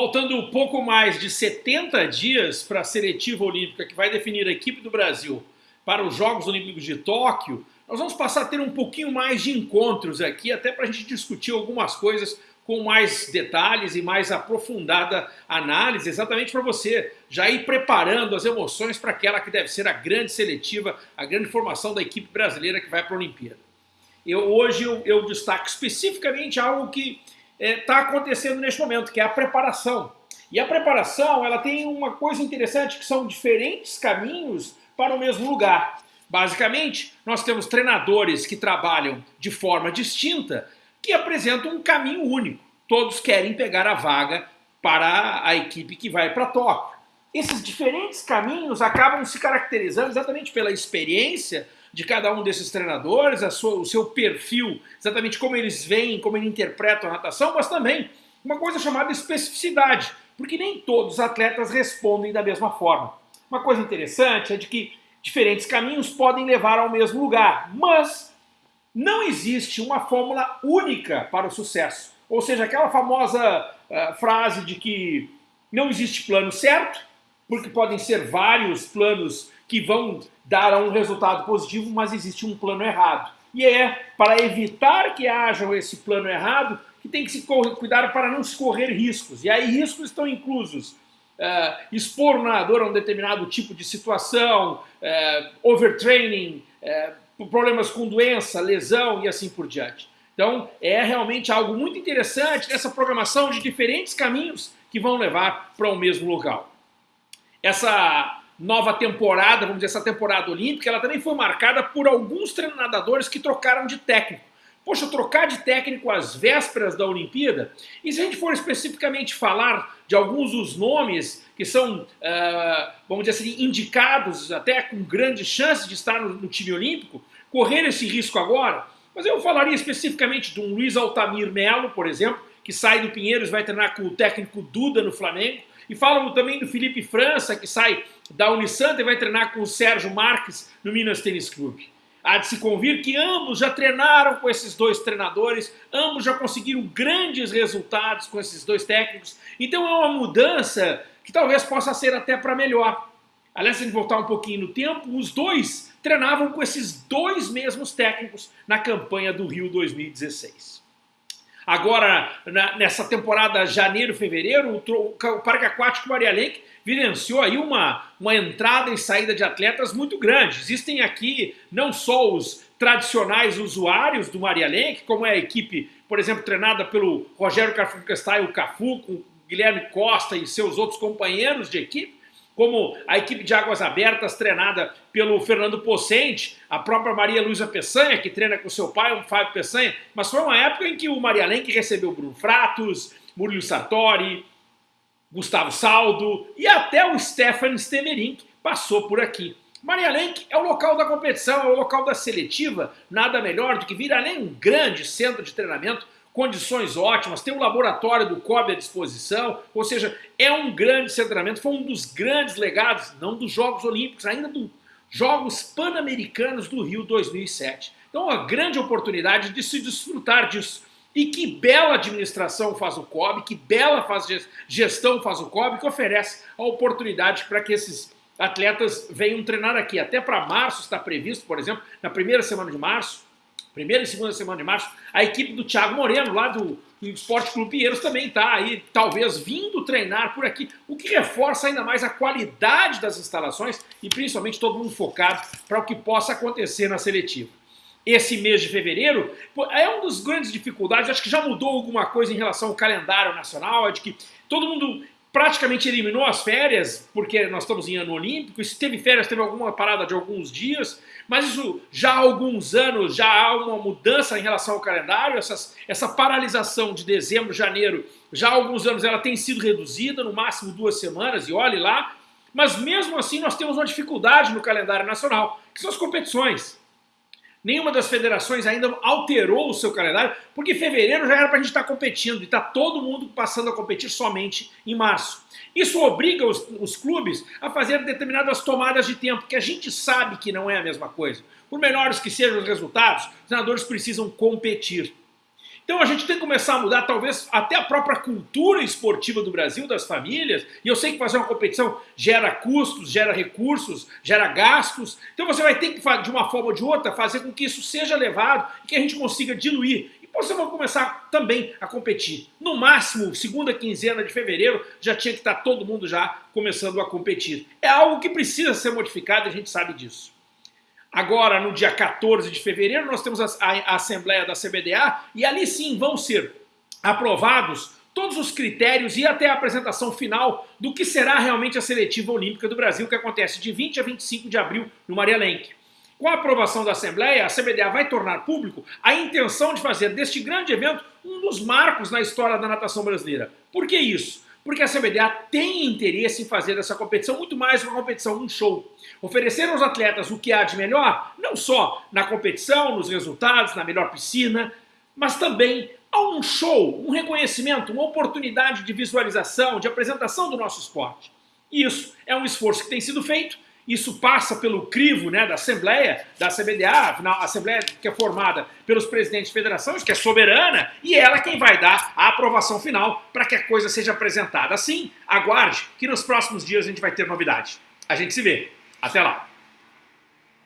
Faltando pouco mais de 70 dias para a seletiva olímpica que vai definir a equipe do Brasil para os Jogos Olímpicos de Tóquio, nós vamos passar a ter um pouquinho mais de encontros aqui, até para a gente discutir algumas coisas com mais detalhes e mais aprofundada análise, exatamente para você já ir preparando as emoções para aquela que deve ser a grande seletiva, a grande formação da equipe brasileira que vai para a Olimpíada. Eu, hoje eu, eu destaco especificamente algo que está é, tá acontecendo neste momento, que é a preparação. E a preparação ela tem uma coisa interessante, que são diferentes caminhos para o mesmo lugar. Basicamente, nós temos treinadores que trabalham de forma distinta, que apresentam um caminho único. Todos querem pegar a vaga para a equipe que vai para Tóquio. Esses diferentes caminhos acabam se caracterizando exatamente pela experiência de cada um desses treinadores, sua, o seu perfil, exatamente como eles veem, como eles interpretam a natação, mas também uma coisa chamada especificidade, porque nem todos os atletas respondem da mesma forma. Uma coisa interessante é de que diferentes caminhos podem levar ao mesmo lugar, mas não existe uma fórmula única para o sucesso. Ou seja, aquela famosa uh, frase de que não existe plano certo, porque podem ser vários planos que vão dar um resultado positivo, mas existe um plano errado. E é para evitar que haja esse plano errado que tem que se cuidar para não se correr riscos. E aí riscos estão inclusos uh, expor o nadador a um determinado tipo de situação, uh, overtraining, uh, problemas com doença, lesão e assim por diante. Então é realmente algo muito interessante nessa programação de diferentes caminhos que vão levar para o mesmo local. Essa nova temporada, vamos dizer, essa temporada olímpica, ela também foi marcada por alguns treinadores que trocaram de técnico. Poxa, trocar de técnico às vésperas da Olimpíada? E se a gente for especificamente falar de alguns dos nomes que são, uh, vamos dizer assim, indicados até com grandes chances de estar no, no, time olímpico, correr esse risco agora? Mas eu falaria especificamente de um Luiz Altamir Melo, por exemplo, que sai do Pinheiros e vai treinar com o técnico Duda no Flamengo. E falam também do Felipe França, que sai da Unisanta e vai treinar com o Sérgio Marques no Minas Tênis Clube. Há de se convir que ambos já treinaram com esses dois treinadores, ambos já conseguiram grandes resultados com esses dois técnicos, então é uma mudança que talvez possa ser até para melhor. Aliás, se a gente voltar um pouquinho no tempo, os dois treinavam com esses dois mesmos técnicos na campanha do Rio 2016. Agora, na, nessa temporada janeiro-fevereiro, o, o, Parque Aquático Maria Lenk vivenciou aí uma, uma entrada e saída de atletas muito grande. Existem aqui não só os tradicionais usuários do Maria Lenk, como é a equipe, por exemplo, treinada pelo Rogério Carfuncastai, o Cafu, com Guilherme Costa e seus outros companheiros de equipe, como a equipe de Águas Abertas treinada pelo Fernando Pocente, a própria Maria Luísa Peçanha, que treina com seu pai, o Fábio Peçanha, mas foi uma época em que o Maria Lenk recebeu Bruno Fratos, Murilo Sartori, Gustavo Saldo e até o Stefan Steverink passou por aqui. Maria Lenk é o local da competição, é o local da seletiva, nada melhor do que vir além um grande centro de treinamento condições ótimas, tem um laboratório do COB à disposição, ou seja, é um grande centramento, foi um dos grandes legados, não dos Jogos Olímpicos, ainda dos Jogos Pan-Americanos do Rio 2007. Então, uma grande oportunidade de se desfrutar disso. E que bela administração faz o COB, que bela faz gestão faz o COB, que oferece a oportunidade para que esses atletas venham treinar aqui. Até para março está previsto, por exemplo, na primeira semana de março, primeira e segunda semana de março, a equipe do Thiago Moreno, lá do, Esporte Clube Pinheiros, também está aí, talvez, vindo treinar por aqui, o que reforça ainda mais a qualidade das instalações e principalmente todo mundo focado para o que possa acontecer na seletiva. Esse mês de fevereiro é uma das grandes dificuldades, acho que já mudou alguma coisa em relação ao calendário nacional, é de que todo mundo praticamente eliminou as férias, porque nós estamos em ano olímpico, e se teve férias, teve alguma parada de alguns dias, mas isso já há alguns anos, já há uma mudança em relação ao calendário, essas, essa paralisação de dezembro, janeiro, já há alguns anos ela tem sido reduzida, no máximo duas semanas, e olhe lá, mas mesmo assim nós temos uma dificuldade no calendário nacional, que são as competições. Nenhuma das federações ainda alterou o seu calendário, porque fevereiro já era para a gente estar tá competindo e está todo mundo passando a competir somente em março. Isso obriga os, os, clubes a fazer determinadas tomadas de tempo, que a gente sabe que não é a mesma coisa. Por melhores que sejam os resultados, os treinadores precisam competir. Então a gente tem que começar a mudar, talvez, até a própria cultura esportiva do Brasil, das famílias. E eu sei que fazer uma competição gera custos, gera recursos, gera gastos. Então você vai ter que, de uma forma ou de outra, fazer com que isso seja levado e que a gente consiga diluir. E você vai começar também a competir. No máximo, segunda quinzena de fevereiro, já tinha que estar todo mundo já começando a competir. É algo que precisa ser modificado e a gente sabe disso. Agora, no dia 14 de fevereiro, nós temos a, a, a Assembleia da CBDA e ali sim vão ser aprovados todos os critérios e até a apresentação final do que será realmente a seletiva olímpica do Brasil, que acontece de 20 a 25 de abril no Maria Lenk. Com a aprovação da Assembleia, a CBDA vai tornar público a intenção de fazer deste grande evento um dos marcos na história da natação brasileira. Por que isso? Porque a CBDA tem interesse em fazer dessa competição muito mais uma competição, um show. Oferecer aos atletas o que há de melhor, não só na competição, nos resultados, na melhor piscina, mas também a um show, um reconhecimento, uma oportunidade de visualização, de apresentação do nosso esporte. Isso é um esforço que tem sido feito isso passa pelo crivo né, da Assembleia, da CBDA, afinal, a Assembleia que é formada pelos presidentes de federações, que é soberana, e ela quem vai dar a aprovação final para que a coisa seja apresentada. Assim, aguarde que nos próximos dias a gente vai ter novidade. A gente se vê. Até lá!